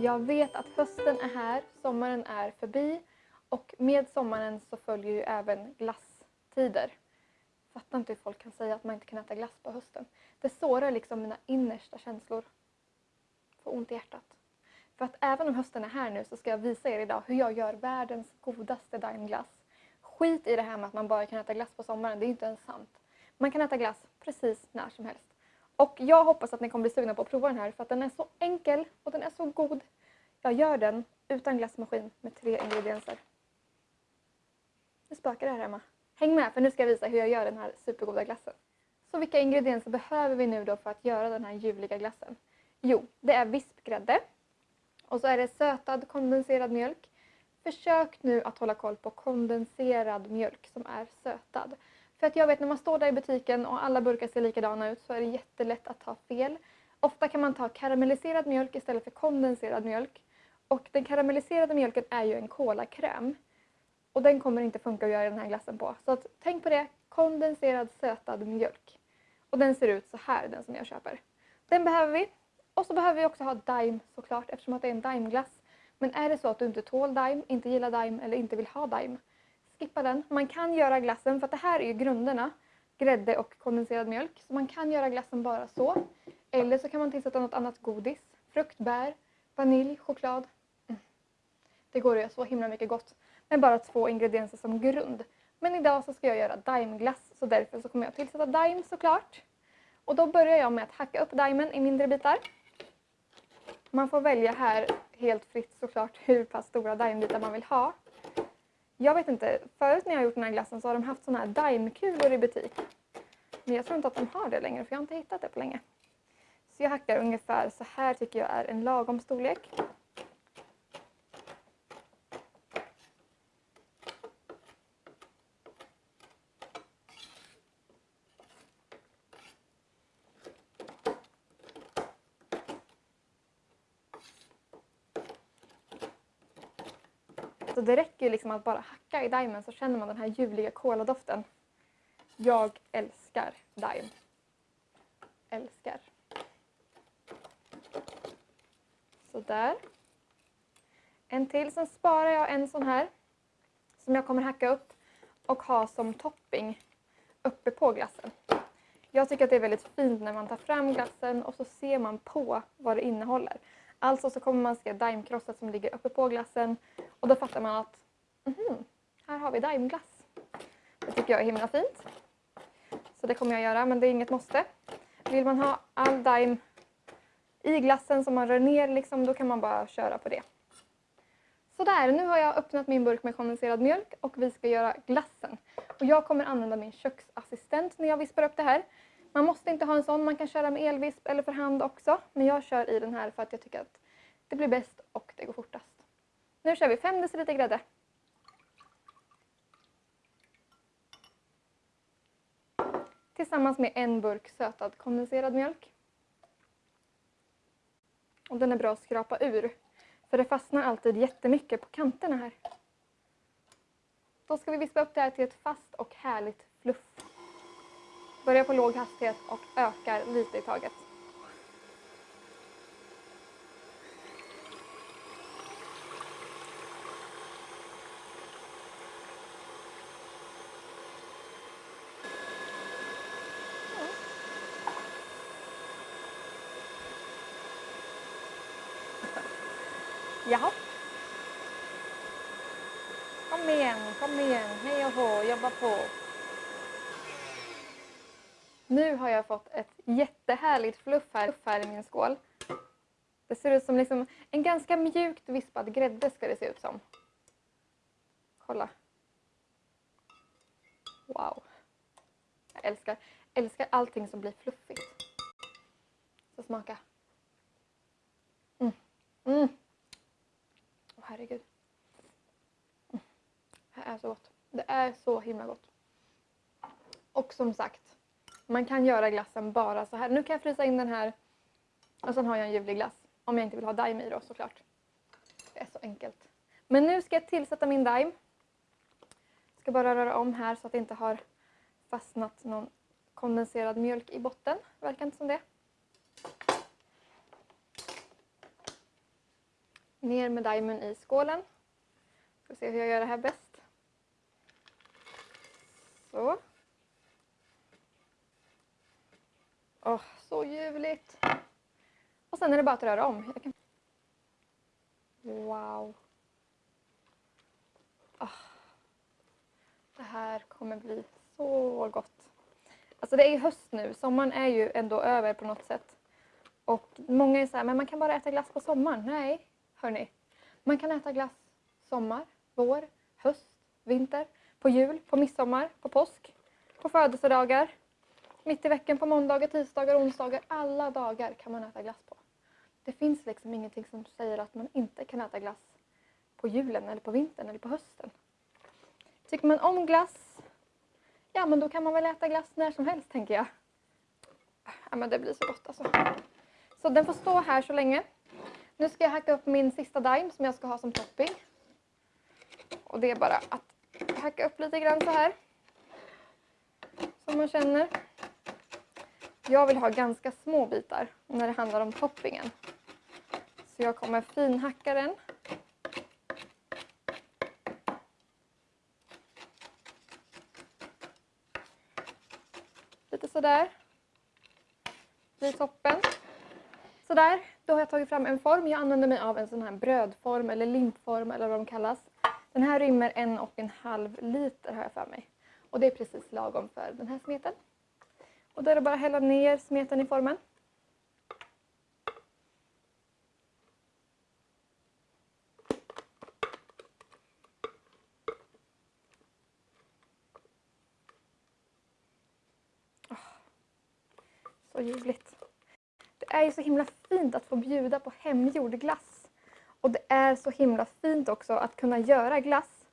Jag vet att hösten är här, sommaren är förbi och med sommaren så följer ju även glasstider. Fattar inte hur folk kan säga att man inte kan äta glass på hösten. Det sårar liksom mina innersta känslor. Får ont i hjärtat. För att även om hösten är här nu så ska jag visa er idag hur jag gör världens godaste daimglass. Skit i det här med att man bara kan äta glass på sommaren, det är inte ens sant. Man kan äta glass precis när som helst. Och jag hoppas att ni kommer bli sugna på att prova den här för att den är så enkel och den är så god. Jag gör den utan glassmaskin med tre ingredienser. Nu spökar det här hemma. Häng med för nu ska jag visa hur jag gör den här supergoda glassen. Så vilka ingredienser behöver vi nu då för att göra den här ljuvliga glassen? Jo, det är vispgrädde. Och så är det sötad kondenserad mjölk. Försök nu att hålla koll på kondenserad mjölk som är sötad. För att jag vet när man står där i butiken och alla burkar ser likadana ut så är det jättelätt att ta fel. Ofta kan man ta karamelliserad mjölk istället för kondenserad mjölk. Och den karamelliserade mjölken är ju en kolakräm. Och den kommer inte funka att göra den här glassen på. Så att, tänk på det, kondenserad sötad mjölk. Och den ser ut så här, den som jag köper. Den behöver vi. Och så behöver vi också ha Daim såklart eftersom att det är en Daimglass. Men är det så att du inte tål Daim, inte gillar Daim eller inte vill ha Daim, skippa den. Man kan göra glassen, för att det här är ju grunderna, grädde och kondenserad mjölk. Så man kan göra glassen bara så. Eller så kan man tillsätta något annat godis. Frukt, bär, vanilj, choklad. Mm. Det går att göra så himla mycket gott med bara två ingredienser som grund. Men idag så ska jag göra daimglass så därför så kommer jag tillsätta daim såklart. Och då börjar jag med att hacka upp daimen i mindre bitar. Man får välja här helt fritt såklart hur pass stora daimbitar man vill ha. Jag vet inte, förut när jag har gjort den här glassen så har de haft sådana här daimkulor i butik. Men jag tror inte att de har det längre för jag har inte hittat det på länge. Så jag hackar ungefär så här tycker jag är en lagom storlek. Alltså det räcker ju liksom att bara hacka i Daimen så känner man den här ljuvliga koladoften. Jag älskar Daim. Älskar. Sådär. En till, sen sparar jag en sån här som jag kommer hacka upp och ha som topping uppe på glassen. Jag tycker att det är väldigt fint när man tar fram glassen och så ser man på vad det innehåller. Alltså så kommer man se daimkrosset som ligger uppe på glassen och då fattar man att mm, här har vi daimglass. Det tycker jag är himla fint. Så det kommer jag göra, men det är inget måste. Vill man ha all daim i glassen som man rör ner, liksom, då kan man bara köra på det. Sådär, nu har jag öppnat min burk med kondenserad mjölk och vi ska göra glassen. Och jag kommer använda min köksassistent när jag vispar upp det här. Man måste inte ha en sån, man kan köra med elvisp eller för hand också. Men jag kör i den här för att jag tycker att det blir bäst och det går fortast. Nu kör vi 5 deciliter grädde. Tillsammans med en burk sötad kondenserad mjölk. Och den är bra att skrapa ur. För det fastnar alltid jättemycket på kanterna här. Då ska vi vispa upp det här till ett fast och härligt fluff. Börjar på låg hastighet och ökar lite i taget. Jaha. Kom igen, kom igen, hej och hå, jobba på. Nu har jag fått ett jättehärligt fluff här, fluff här i min skål. Det ser ut som liksom en ganska mjukt vispad grädde ska det se ut som. Kolla. Wow. Jag älskar, älskar allting som blir fluffigt. Så smaka. Mm. Mm herregud. Mm. Det här är så gott. Det är så himla gott. Och som sagt, man kan göra glassen bara så här. Nu kan jag frysa in den här och sen har jag en ljuvlig glass. Om jag inte vill ha daim i då såklart. Det är så enkelt. Men nu ska jag tillsätta min daim. Jag ska bara röra om här så att det inte har fastnat någon kondenserad mjölk i botten. Verkar inte som det. Ner med daimen i skålen. Ska se hur jag gör det här bäst. Så. Åh, så ljuvligt. Och sen är det bara att röra om. Kan... Wow. Oh. Det här kommer bli så gott. Alltså det är ju höst nu. Sommaren är ju ändå över på något sätt. Och många är så här, men man kan bara äta glass på sommaren. Nej, hörni. Man kan äta glass sommar, vår, höst, vinter, på jul, på midsommar, på påsk, på födelsedagar, mitt i veckan på måndagar, tisdagar, onsdagar. Alla dagar kan man äta glass på. Det finns liksom ingenting som säger att man inte kan äta glass på julen eller på vintern eller på hösten. Tycker man om glass, ja men då kan man väl äta glass när som helst tänker jag. Ja men det blir så gott alltså. Så den får stå här så länge. Nu ska jag hacka upp min sista daim som jag ska ha som topping. Och det är bara att hacka upp lite grann så här. Som man känner. Jag vill ha ganska små bitar när det handlar om toppingen. Så jag kommer finhacka den. Lite sådär. Blir toppen. Sådär, då har jag tagit fram en form. Jag använder mig av en sån här brödform eller limpform eller vad de kallas. Den här rymmer en och en halv liter har jag för mig. Och det är precis lagom för den här smeten. Och då är det bara att hälla ner smeten i formen. Så ljuvligt. Det är ju så himla fint att få bjuda på hemgjord glass. Och det är så himla fint också att kunna göra glass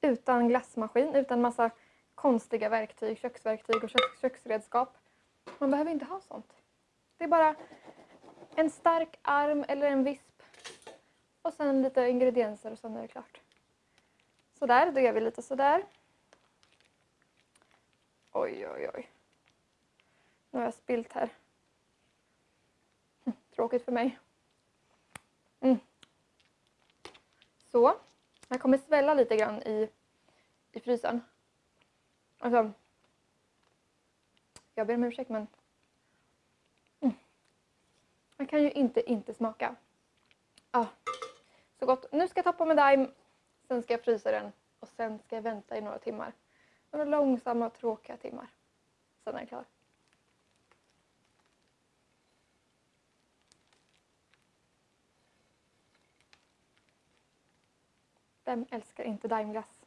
utan glassmaskin, utan massa konstiga verktyg, köksverktyg och köks köksredskap. Man behöver inte ha sånt. Det är bara en stark arm eller en visp och sen lite ingredienser och sen är det klart. Sådär, då gör vi lite sådär. Oj, oj, oj. Nu har jag spilt här. Hm, tråkigt för mig. Mm. Så. Jag kommer svälla lite grann i, i frysen. Alltså. Jag ber om ursäkt men. Mm. Man kan ju inte inte smaka. Ah, så gott. Nu ska jag toppa med daim. Sen ska jag frysa den. Och sen ska jag vänta i några timmar. Några långsamma tråkiga timmar. Sen är den klar. Vem älskar inte daimglass?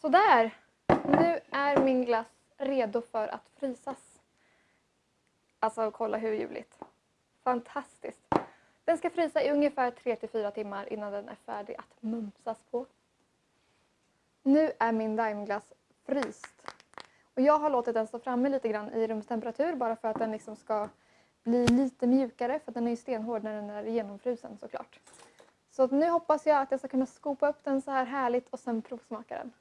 Sådär! Nu är min glass redo för att frysas. Alltså kolla hur ljuvligt. Fantastiskt. Den ska frysa i ungefär 3-4 timmar innan den är färdig att mumsas på. Nu är min daimglass fryst. Och jag har låtit den stå framme lite grann i rumstemperatur bara för att den liksom ska bli lite mjukare för den är ju stenhård när den är genomfrusen såklart. Så nu hoppas jag att jag ska kunna skopa upp den så här härligt och sen provsmaka den.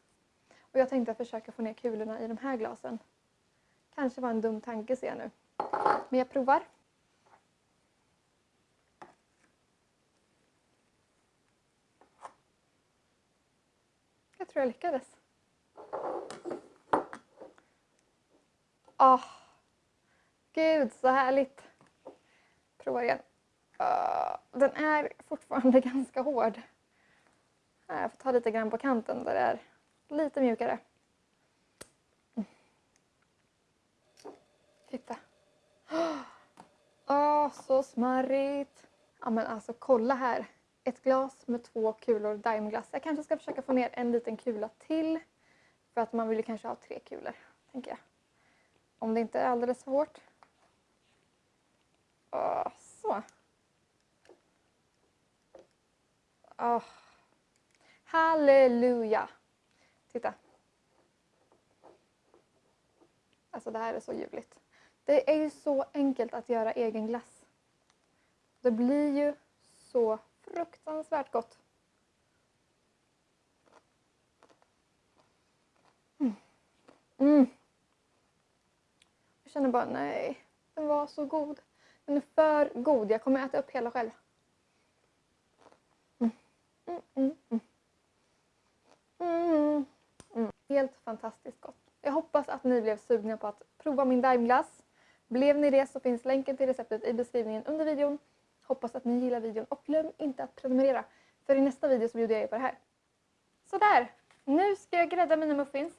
Och jag tänkte försöka få ner kulorna i de här glasen. Kanske var en dum tanke ser jag nu. Men jag provar. Jag tror jag lyckades. Åh, oh, gud så härligt. Prova igen. Uh, den är fortfarande ganska hård. Ah, jag får ta lite grann på kanten där det är lite mjukare. Titta. Åh, oh, så smarrigt. Ja men alltså kolla här. Ett glas med två kulor daimglass. Jag kanske ska försöka få ner en liten kula till. För att man vill ju kanske ha tre kulor, tänker jag. Om det inte är alldeles för hårt. Oh, så. Oh. Halleluja! Titta. Alltså det här är så ljuvligt. Det är ju så enkelt att göra egen glass. Det blir ju så fruktansvärt gott. Mm. Mm. Jag känner bara nej, den var så god. Den är för god. Jag kommer äta upp hela själv. Mm. mm, mm, mm. Helt fantastiskt gott. Jag hoppas att ni blev sugna på att prova min daimglass. Blev ni det så finns länken till receptet i beskrivningen under videon. Hoppas att ni gillar videon och glöm inte att prenumerera. För i nästa video så bjuder jag er på det här. Sådär! Nu ska jag grädda mina muffins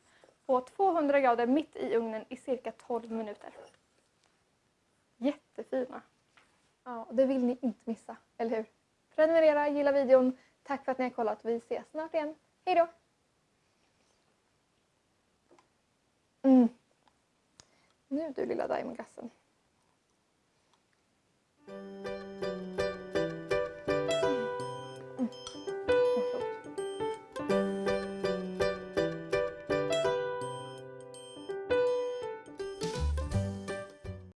på 200 grader mitt i ugnen i cirka 12 minuter. Jättefina! Ja, det vill ni inte missa, eller hur? Prenumerera, gilla videon. Tack för att ni har kollat. Vi ses snart igen. Hej då! Mm. Nu du lilla Diamondgassen?